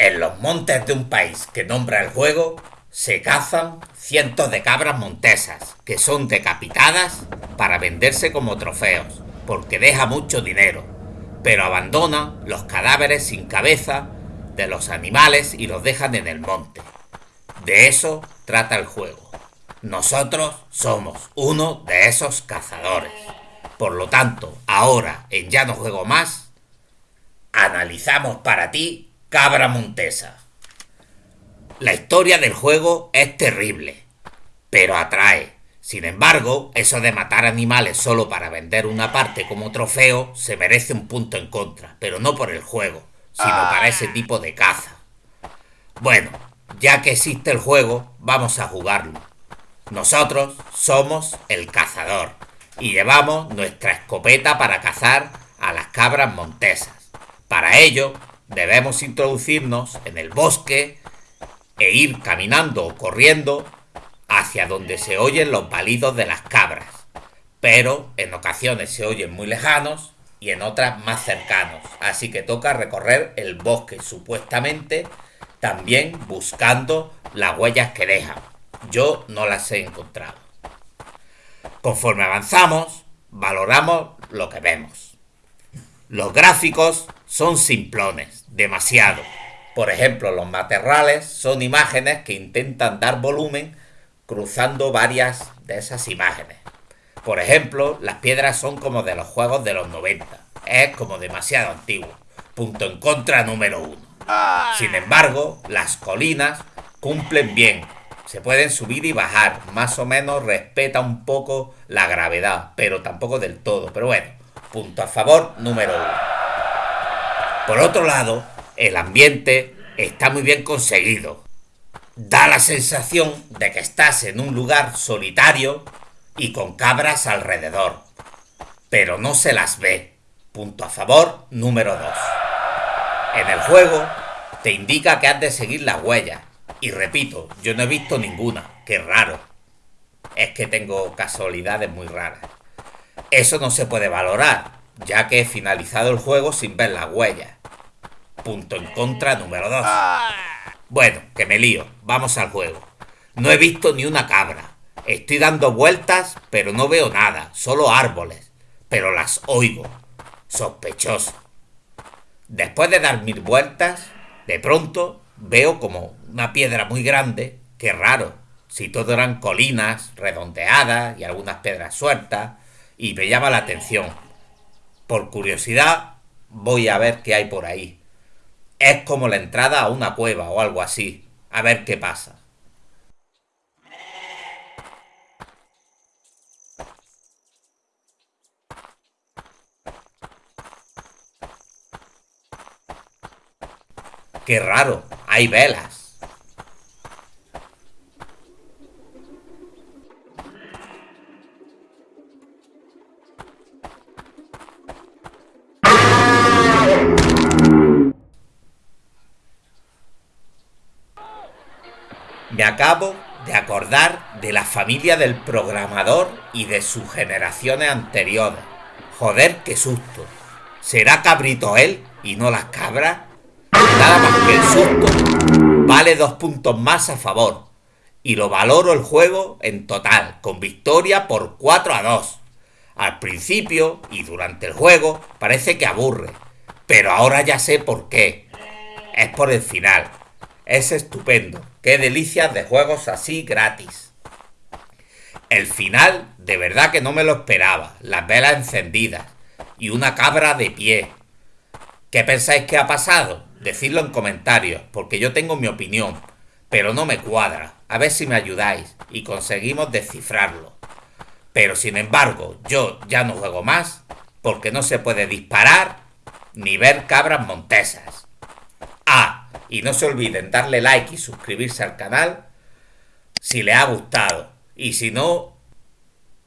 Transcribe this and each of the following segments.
En los montes de un país que nombra el juego, se cazan cientos de cabras montesas, que son decapitadas para venderse como trofeos, porque deja mucho dinero, pero abandonan los cadáveres sin cabeza de los animales y los dejan en el monte. De eso trata el juego. Nosotros somos uno de esos cazadores. Por lo tanto, ahora en Ya no juego más, analizamos para ti Cabra Montesa. La historia del juego es terrible, pero atrae. Sin embargo, eso de matar animales solo para vender una parte como trofeo se merece un punto en contra, pero no por el juego, sino para ese tipo de caza. Bueno, ya que existe el juego, vamos a jugarlo. Nosotros somos el cazador y llevamos nuestra escopeta para cazar a las cabras montesas. Para ello, debemos introducirnos en el bosque e ir caminando o corriendo hacia donde se oyen los balidos de las cabras, pero en ocasiones se oyen muy lejanos y en otras más cercanos, así que toca recorrer el bosque supuestamente también buscando las huellas que dejan. Yo no las he encontrado. Conforme avanzamos, valoramos lo que vemos. Los gráficos son simplones, demasiado. Por ejemplo, los materrales son imágenes que intentan dar volumen cruzando varias de esas imágenes. Por ejemplo, las piedras son como de los juegos de los 90. Es como demasiado antiguo. Punto en contra número uno. Sin embargo, las colinas cumplen bien. Se pueden subir y bajar. Más o menos respeta un poco la gravedad, pero tampoco del todo. Pero bueno, punto a favor número uno. Por otro lado, el ambiente está muy bien conseguido. Da la sensación de que estás en un lugar solitario y con cabras alrededor. Pero no se las ve. Punto a favor número 2. En el juego te indica que has de seguir las huellas. Y repito, yo no he visto ninguna. Qué raro. Es que tengo casualidades muy raras. Eso no se puede valorar, ya que he finalizado el juego sin ver las huellas. Punto en contra número 2. Bueno, que me lío. Vamos al juego. No he visto ni una cabra. Estoy dando vueltas, pero no veo nada. Solo árboles. Pero las oigo. Sospechoso. Después de dar mil vueltas, de pronto veo como una piedra muy grande. Qué raro. Si todo eran colinas redondeadas y algunas piedras sueltas. Y me llama la atención. Por curiosidad, voy a ver qué hay por ahí. Es como la entrada a una cueva o algo así. A ver qué pasa. Qué raro, hay velas. Me acabo de acordar de la familia del programador y de sus generaciones anteriores. Joder, qué susto. ¿Será cabrito él y no las cabras? Nada más que el susto vale dos puntos más a favor. Y lo valoro el juego en total, con victoria por 4 a 2. Al principio y durante el juego parece que aburre, pero ahora ya sé por qué. Es por el final. Es estupendo. Qué delicias de juegos así gratis. El final, de verdad que no me lo esperaba. Las velas encendidas y una cabra de pie. ¿Qué pensáis que ha pasado? Decidlo en comentarios, porque yo tengo mi opinión, pero no me cuadra. A ver si me ayudáis y conseguimos descifrarlo. Pero sin embargo, yo ya no juego más, porque no se puede disparar ni ver cabras montesas. Y no se olviden darle like y suscribirse al canal si le ha gustado. Y si no,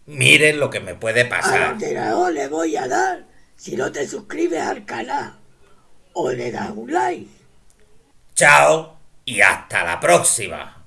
miren lo que me puede pasar. A le voy a dar si no te suscribes al canal o le das un like. Chao y hasta la próxima.